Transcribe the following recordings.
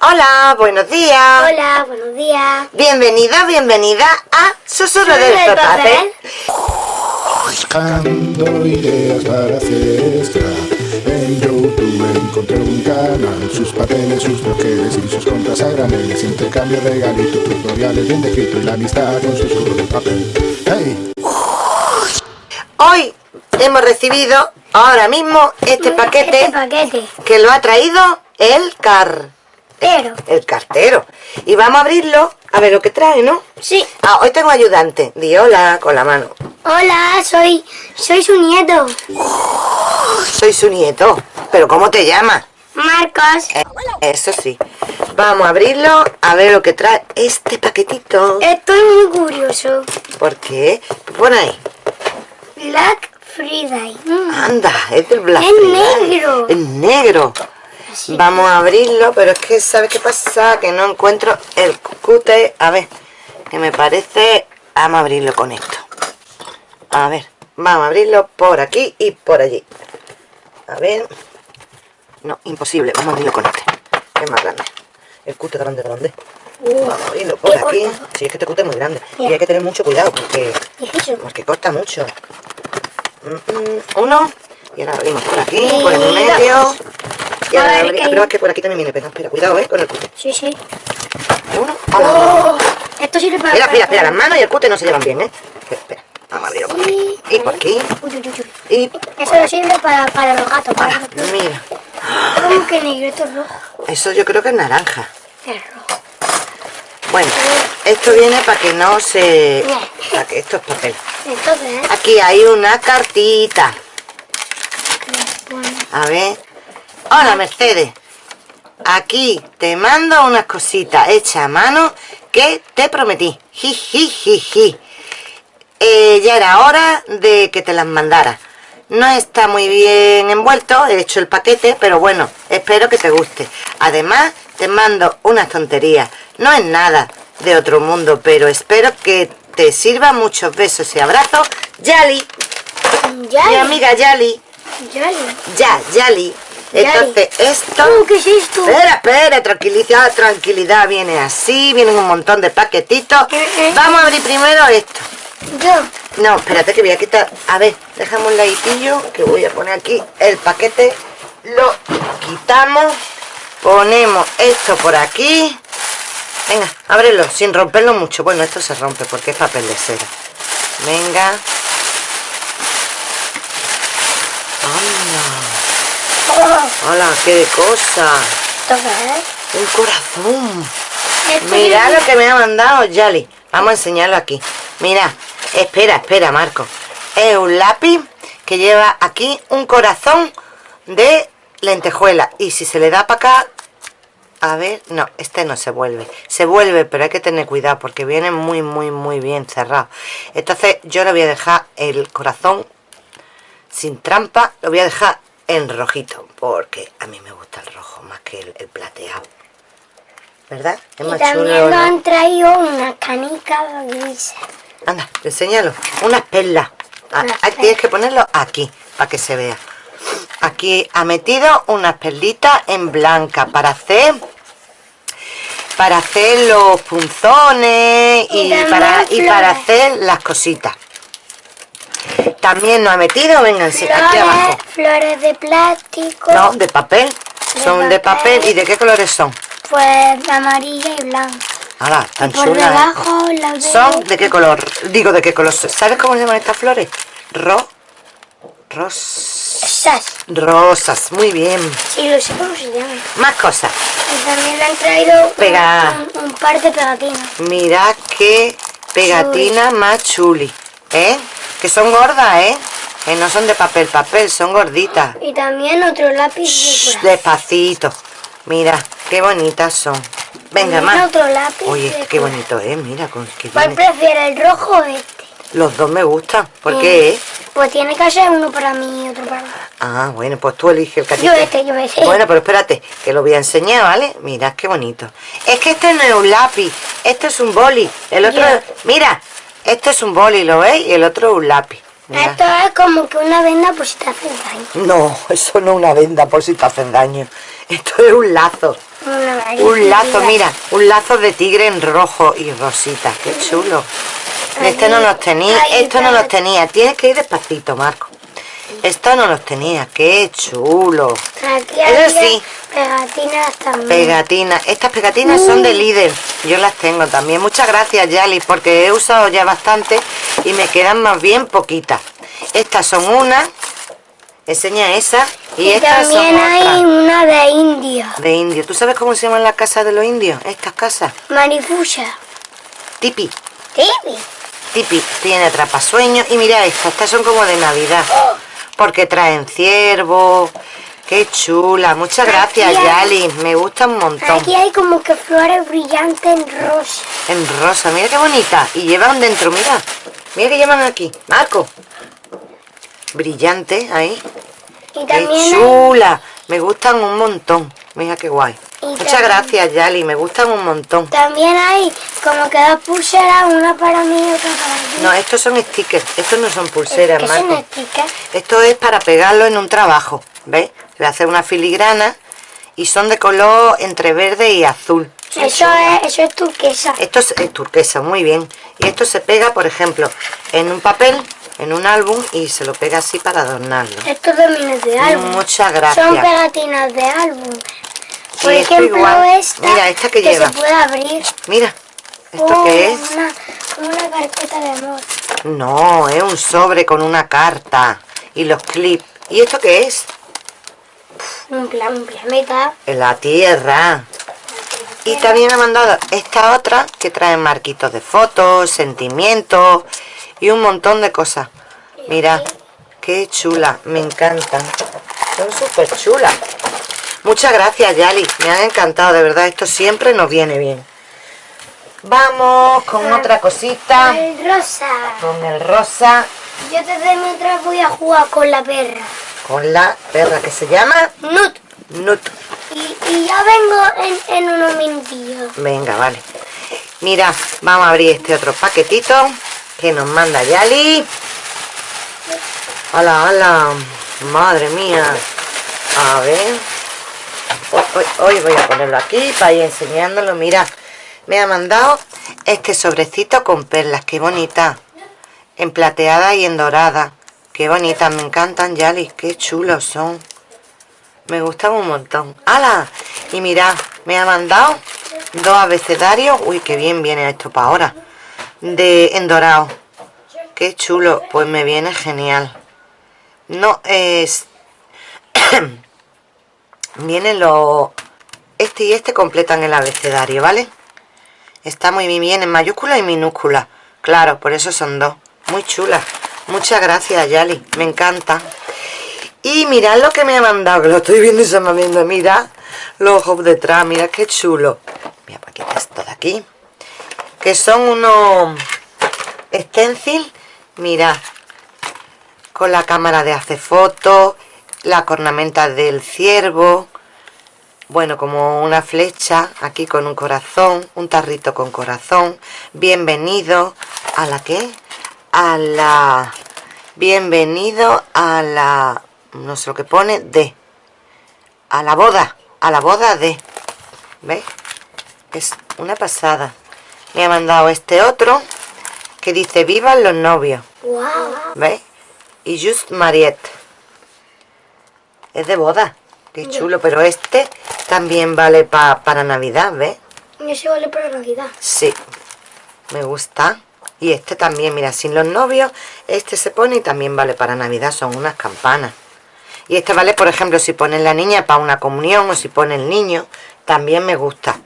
Hola, buenos días. Hola, buenos días. Bienvenida, bienvenida a Susurro del del Papel. Buscando ideas para hacer extra En YouTube encontré un canal Sus papeles, sus bloques y sus contras a graneles Intercambio regalitos, tutoriales bien descritos Y la amistad con susurro del papel ¡Hey! Hoy hemos recibido ahora mismo este paquete Este paquete. que lo ha traído el car... El cartero. Y vamos a abrirlo a ver lo que trae, ¿no? sí. Ah, hoy tengo ayudante. Di hola con la mano. Hola, soy, soy su nieto. Soy su nieto. ¿Pero cómo te llamas? Marcos. Eh, Eso sí. Vamos a abrirlo a ver lo que trae este paquetito. Estoy muy curioso. ¿Por qué? Pon ahí. Black Friday. Mm. Anda, es del Black Es Friday. negro. Es negro. Vamos a abrirlo, pero es que ¿sabes qué pasa? Que no encuentro el cute. A ver, que me parece... Vamos a abrirlo con esto. A ver, vamos a abrirlo por aquí y por allí. A ver... No, imposible. Vamos a abrirlo con este. Es más grande. El cute grande, grande. Vamos a abrirlo por aquí. corto. Sí, es que este cute es muy grande. Y hay que tener mucho cuidado porque... Porque corta mucho. Mm, mm, Uno. Y ahora abrimos por aquí, por el medio. Y A ver. Pero que por aquí también viene pegado. Espera, cuidado, eh, con el cute. Sí, sí. Uno. Oh, esto sirve para... Mira, espera, espera, las manos y el cute no se llevan bien, eh. Espera. Vamos a abrirlo por aquí. Y por aquí. Uy, uy, uy, uy. Y. Eso sirve para, para los gatos. Para los gatos. Mira. ¿Cómo que negro? Esto es rojo. Eso yo creo que es naranja. Es rojo. Bueno, esto viene para que no se. Para que esto es papel. Entonces, Aquí hay una cartita. A ver. Hola, Mercedes. Aquí te mando unas cositas hechas a mano que te prometí. Ji, ji, ji, ji. Eh, ya era hora de que te las mandara. No está muy bien envuelto, he hecho el paquete, pero bueno, espero que te guste. Además, te mando unas tonterías. No es nada de otro mundo, pero espero que te sirva muchos besos y abrazos. Yali, ya, mi amiga Yali. ya, Ya, Yali. Entonces, esto... Oh, ¿Qué es esto? Espera, espera, tranquilidad, tranquilidad. Viene así, vienen un montón de paquetitos. Vamos a abrir primero esto. Yo. No, espérate que voy a quitar... A ver, déjame un ladillo que voy a poner aquí el paquete. Lo quitamos. Ponemos esto por aquí. Venga, ábrelo, sin romperlo mucho. Bueno, esto se rompe porque es papel de cera. Venga. Anda. Oh, Hola, qué de cosa. ¿Esto qué es? Un corazón. Esto Mira lo que me ha mandado Yali. Vamos a enseñarlo aquí. Mira, espera, espera, Marco. Es un lápiz que lleva aquí un corazón de lentejuela. Y si se le da para acá... A ver, no, este no se vuelve. Se vuelve, pero hay que tener cuidado porque viene muy, muy, muy bien cerrado. Entonces yo le voy a dejar el corazón sin trampa. Lo voy a dejar en rojito porque a mí me gusta el rojo más que el, el plateado. ¿Verdad? Es Y más también chulo. nos ¿no? han traído una canica gris. Anda, enséñalo. Unas perlas. Ah, Unas ah, tienes que ponerlo aquí, para que se vea. Aquí ha metido unas perlitas en blanca para hacer para hacer los punzones y, para, y para hacer las cositas. También nos ha metido, vénganse, aquí Flores, abajo. flores de plástico. No, de papel. De Son de papel. ¿Y de qué colores son? Pues amarilla y blanca. Ahora, tan por chulas. ¿eh? debajo la de... ¿Son de qué color? Digo, ¿de qué color? son? ¿Sabes cómo se llaman estas flores? Ro... Ros... Esas. Rosas, muy bien. Sí, lo sé cómo se llama. Más cosas. Y también le han traído Pega. un, un par de pegatinas. Mira qué pegatina más chuli. ¿Eh? Que son gordas, ¿eh? Que no son de papel, papel, son gorditas. Y también otro lápiz de corazón. Despacito. Mira, qué bonitas son. Venga, más. otro lápiz Oye, de qué bonito, ¿eh? Mira, con que ¿Cuál prefiere, el rojo o este? Los dos me gustan. ¿Por qué? eh? Pues tiene que ser uno para mí y otro para mí. Ah, bueno, pues tú eliges el ti Yo te- este, yo este. Bueno, pero espérate, que lo voy a enseñar, ¿vale? Mirad qué bonito. Es que este no es un lápiz, este es un boli. El otro, mira, este es un boli, ¿lo veis? Y el otro es un lápiz. Esto es como que una venda por si te hace daño. No, eso no es una venda por si te hacen daño. Esto es un lazo. Una Un lazo, mira, un lazo de tigre en rojo y rosita. Qué chulo. Este no los tenía, esto no los tenía. Tienes que ir despacito, Marco. Esto no los tenía. Qué chulo. Eso sí. Pegatinas también. Pegatinas. Estas pegatinas son de líder. Yo las tengo también. Muchas gracias, Yali, porque he usado ya bastante y me quedan más bien poquitas. Estas son una. Enseña esa. Y, y estas son también hay otras. una de India. De indio. ¿Tú sabes cómo se llaman las casas de los indios? Estas casas. Marifusa. Tipi. Tipi. Tipi tiene atrapasueños. Y mira estas, estas son como de Navidad. Porque traen ciervo. Qué chula. Muchas gracias, hay- Yali. Me gusta un montón. Aquí hay como que flores brillantes en rosa. En rosa, mira qué bonita. Y llevan dentro, mira. Mira que llevan aquí. Marco. Brillante, ahí. Y Qué hay, chula. Me gustan un montón. Mira qué guay. Y Muchas también- gracias, Yali. Me gustan un montón. también hay como que dos pulseras, una para mí y otra para ti. No, estos son stickers. Estos no son pulseras, que son stickers. Esto es para pegarlo en un trabajo, ¿ves? Le hace una filigrana y son de color entre verde y azul. Eso es, eso es turquesa. Esto es, es turquesa, muy bien. Y esto se pega, por ejemplo, en un papel, en un álbum y se lo pega así para adornarlo. Esto también es de álbum. Muchas gracias. Son pegatinas de álbum. Por ejemplo, esta, Mira, esta que lleva. se puede abrir. Mira, ¿esto Oh, qué es? Una, como una carpeta de amor. No, es un sobre con una carta y los clips. ¿Y esto qué es? Un planeta. La tierra. Y también me ha mandado esta otra que trae marquitos de fotos, sentimientos y un montón de cosas. Mira, qué chula, me encantan. Son súper chulas. Muchas gracias, Yali. Me han encantado, de verdad. Esto siempre nos viene bien. Vamos con otra cosita. El rosa. Con el rosa, Yo desde mientras voy a jugar con la perra. Con la perra que se llama Nut. Nut. Y, y ya vengo en, en unos minutillos. Venga, vale. Mira, vamos a abrir este otro paquetito que nos manda Yali. Hola, hola. Madre mía. A ver. Hoy, hoy- hoy voy a ponerlo aquí para ir enseñándolo. Mira, me ha mandado este sobrecito con perlas. Qué bonita. En plateada y en dorada. Qué bonitas. Me encantan, Yali. Qué chulos son. Me gustan un montón. ¡Hala! Y mira, me ha mandado dos abecedarios. Uy, qué bien viene esto para ahora. De en dorado. Qué chulo. Pues me viene genial. No es... Vienen los... Este y este completan el abecedario, ¿vale? Está muy bien en mayúscula y minúscula. Claro, por eso son dos. Muy chulas. Muchas gracias, Yali. Me encanta. Y mirad lo que me ha mandado, que lo estoy viendo y se me viendo. Mira los ojos detrás, mira qué chulo. Mira, para quitar esto de aquí. Que son unos stencil, mira, con la cámara de hacer fotos, la cornamenta del ciervo, bueno, como una flecha, aquí con un corazón, un tarrito con corazón. Bienvenido a la qué? A la... Bienvenido a la... No sé lo que pone, de. A la boda, a la boda de. ¿Ves? Es una pasada. Me ha mandado este otro que dice Vivan los novios. Wow. ¿Veis? Y Just Mariette. Es de boda. Qué chulo. Pero este también vale pa- para Navidad, ¿ves? Y ese vale para Navidad. Sí. Me gusta. Y este también, mira, sin los novios, este se pone y también vale para Navidad. Son unas campanas. Y este vale, por ejemplo, si ponen la niña para una comunión o si pone el niño. También me gusta.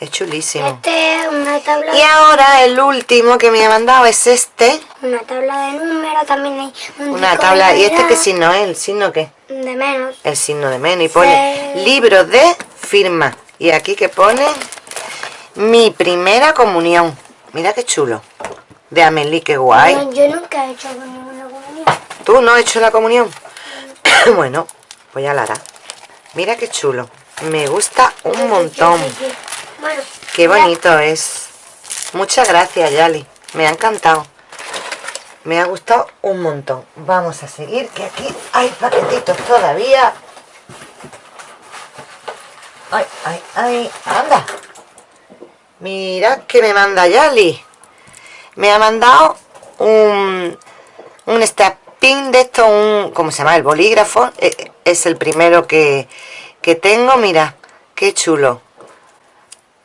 Es chulísimo. Este es una tabla, Y ahora el último que me ha mandado es este. una tabla de números. También hay un Una tabla. ¿Y este qué signo es? ¿El signo qué? De menos. El signo de menos. Y pone Sí. libro de firma. Y aquí que pone mi primera comunión. Mira qué chulo. De Amelie, qué guay. No, yo nunca he hecho ninguna comunión. ¿Tú no has hecho la comunión? bueno, pues ya la hará. Mira qué chulo. Me gusta un montón. Bueno, Qué bonito es. Muchas gracias, Yali. Me ha encantado. me ha gustado un montón vamos a seguir que aquí hay paquetitos todavía ay, ay, ay, anda mira que me manda Yali me ha mandado un un pin de esto un ¿cómo se llama? el bolígrafo eh, es el primero que, que tengo mira qué chulo.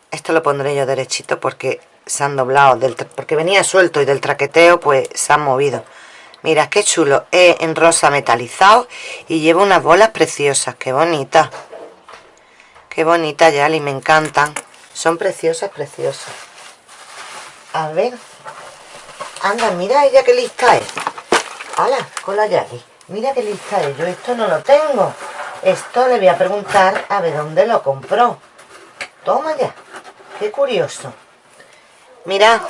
Esto lo pondré yo derechito porque se han doblado del porque venía suelto y del traqueteo pues se han movido. Mira qué chulo es en rosa metalizado y lleva unas bolas preciosas qué bonita. Qué bonita Yali me encantan. Son preciosas preciosas. A ver anda mira ella qué lista es hala con la Yali mira qué lista es yo esto no lo tengo esto le voy a preguntar a ver dónde lo compró toma ya qué curioso Mira,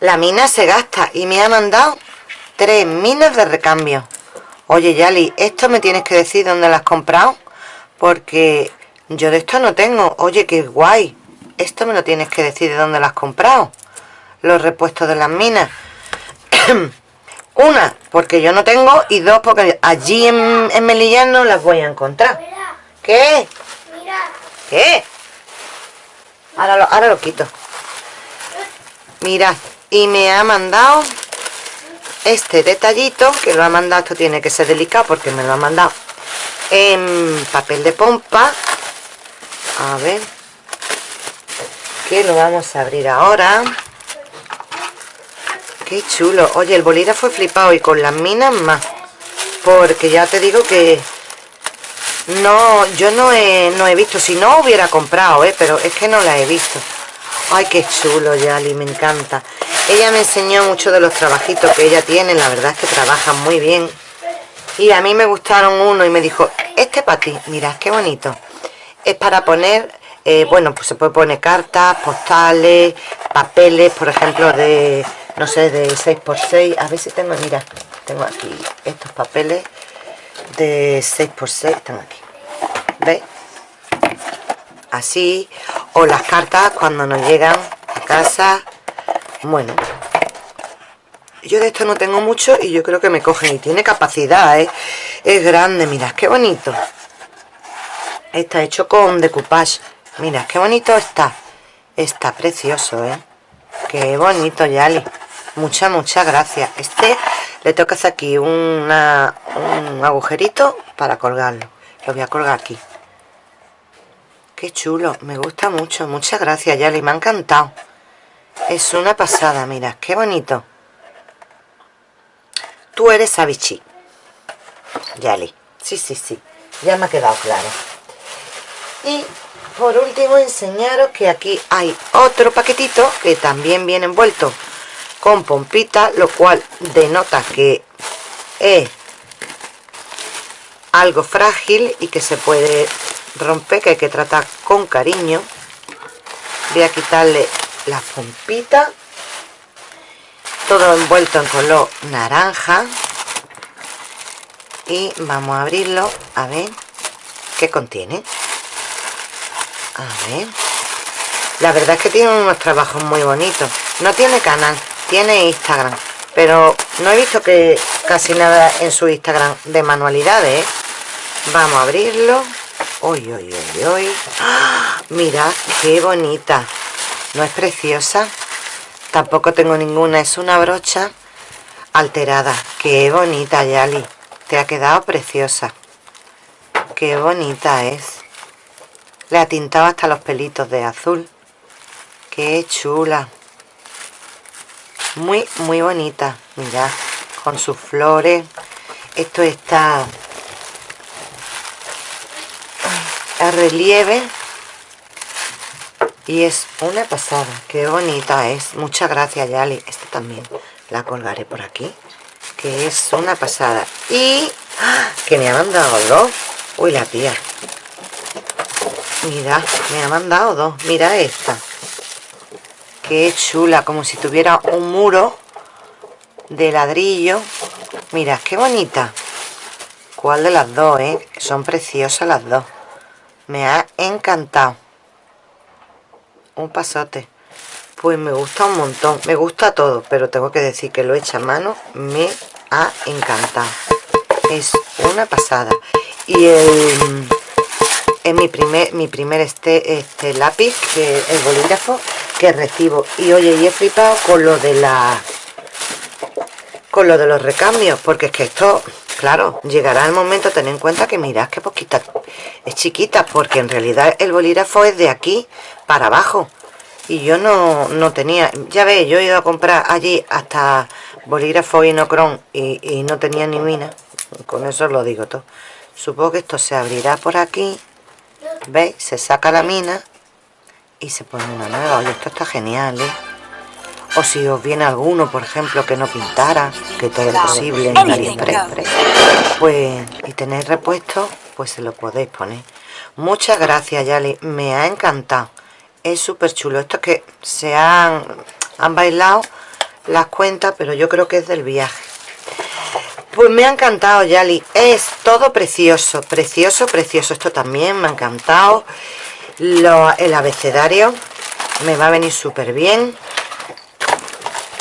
la mina se gasta y me ha mandado tres minas de recambio. Oye, Yali, esto me tienes que decir dónde las has comprado, porque yo de esto no tengo. Oye, qué guay. Esto me lo tienes que decir de dónde las has comprado. Los repuestos de las minas. Una, porque yo no tengo, y dos, porque allí en, en Melillán no las voy a encontrar. ¿Qué? Mira. ¿Qué? Ahora lo, ahora lo quito. Mira, y me ha mandado este detallito, que lo ha mandado, esto tiene que ser delicado porque me lo ha mandado en papel de pompa. A ver, que lo vamos a abrir ahora. Qué chulo. Oye, el bolígrafo fue flipado y con las minas más. Porque ya te digo que no, yo no he, no he visto. Si no hubiera comprado, ¿eh? pero es que no la he visto. Ay, qué chulo, Yali, me encanta. Ella me enseñó mucho de los trabajitos que ella tiene. La verdad es que trabajan muy bien. Y a mí me gustaron uno y me dijo, este para ti, mira, qué bonito. Es para poner, eh, bueno, pues se puede poner cartas, postales, papeles, por ejemplo, de, no sé, de 6x6. A ver si tengo, mira, tengo aquí estos papeles de 6x6, están aquí. ¿Veis? Así o las cartas cuando nos llegan a casa bueno yo de esto no tengo mucho y yo creo que me cogen y tiene capacidad ¿eh? es grande mira qué bonito está hecho con decoupage mira qué bonito está está precioso ¿eh? qué bonito Yali muchas muchas gracias este le toca hacer aquí un agujerito para colgarlo lo voy a colgar aquí Qué chulo, me gusta mucho. Muchas gracias, Yali, me ha encantado. Es una pasada, mira, qué bonito. Tú eres Avichi. Yali. Sí, sí, sí. Ya me ha quedado claro. Y por último enseñaros que aquí hay otro paquetito que también viene envuelto con pompita, lo cual denota que es algo frágil y que se puede rompe que hay que tratar con cariño. Voy a quitarle la pompita. Todo envuelto en color naranja. Y vamos a abrirlo a ver qué contiene. A ver. La verdad es que tiene unos trabajos muy bonitos. No tiene canal, tiene Instagram pero no he visto que casi nada en su Instagram de manualidades ¿eh? vamos a abrirlo Uy, uy, uy, uy. ¡Ah! Mira, qué bonita. ¿No es preciosa? Tampoco tengo ninguna. Es una brocha alterada. Qué bonita, Yali. Te ha quedado preciosa. Qué bonita es. Le ha tintado hasta los pelitos de azul. Qué chula. Muy, muy bonita. Mira, con sus flores. Esto está a relieve. Y es una pasada. Qué bonita es. Muchas gracias Yali. Esta también la colgaré por aquí que es una pasada. Y ¡ah! que me ha mandado dos. Uy la tía. Mira me ha mandado dos. Mira esta qué chula como si tuviera un muro de ladrillo. Mira qué bonita. Cuál de las dos eh son preciosas las dos. Me ha encantado. Un pasote. Pues me gusta un montón. Me gusta todo, pero tengo que decir que lo hecho a mano. Me ha encantado. Es una pasada. Y el, es mi primer, mi primer este, este lápiz, que el bolígrafo que recibo. Y oye, y he flipado con lo de la con lo de los recambios, porque es que esto, claro, llegará el momento, ten en cuenta que mirad que poquita, es chiquita, porque en realidad el bolígrafo es de aquí para abajo. Y yo no, no tenía, ya veis, yo he ido a comprar allí hasta bolígrafo inocron y, y no tenía ni mina. Con eso lo digo todo. Supongo que esto se abrirá por aquí. ¿Veis? Se saca la mina y se pone una nueva. Oye, esto está genial, ¿eh? O si os viene alguno, por ejemplo, que no pintara, que todo es posible en AliExpress, pues, y tenéis repuesto, pues se lo podéis poner. Muchas gracias, Yali. Me ha encantado. Es súper chulo. Esto es que se han, han bailado las cuentas, pero yo creo que es del viaje. Pues me ha encantado, Yali. Es todo precioso, precioso, precioso. Esto también me ha encantado. Lo, el abecedario me va a venir súper bien.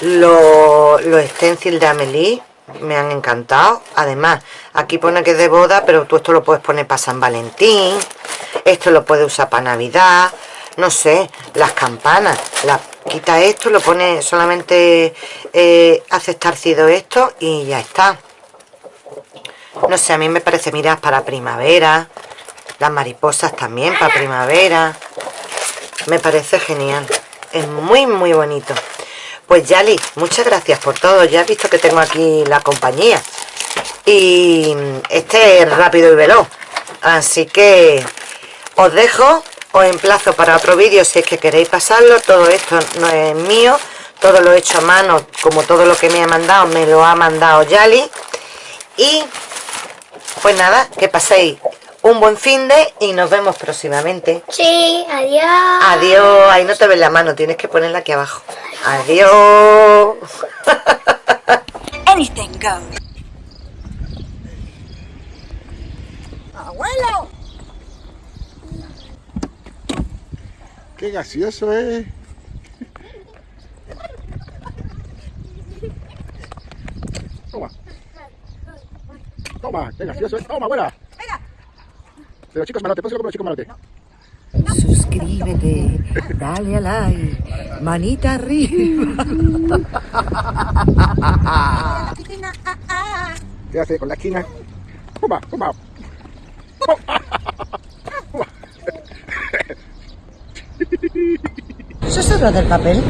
Los lo stencil de Amelie me han encantado. Además, aquí pone que es de boda, pero tú esto lo puedes poner para San Valentín. Esto lo puedes usar para Navidad. No sé, las campanas. La, quita esto, lo pone solamente eh, hace esto y ya está. No sé, a mí me parece, mira, para primavera. Las mariposas también para primavera. Me parece genial. Es muy, muy bonito. Pues Yali, muchas gracias por todo. Ya has visto que tengo aquí la compañía. Y este es rápido y veloz. Así que os dejo, os emplazo para otro vídeo si es que queréis pasarlo. Todo esto no es mío. Todo lo he hecho a mano, como todo lo que me ha mandado, me lo ha mandado Yali. Y pues nada, que paséis un buen fin de y nos vemos próximamente. Sí, adiós. Adiós. Ahí no te ves la mano, tienes que ponerla aquí abajo. Adiós. Anything goes. ¡Abuelo! Qué gracioso es. Toma. Toma, qué gracioso es. Toma, abuela. De los chicos malotes, pónselo como los chicos malotes. Suscríbete, dale a like, manita arriba. ¿Qué hace con la esquina? Toma, toma. ¿Eso es lo del papel?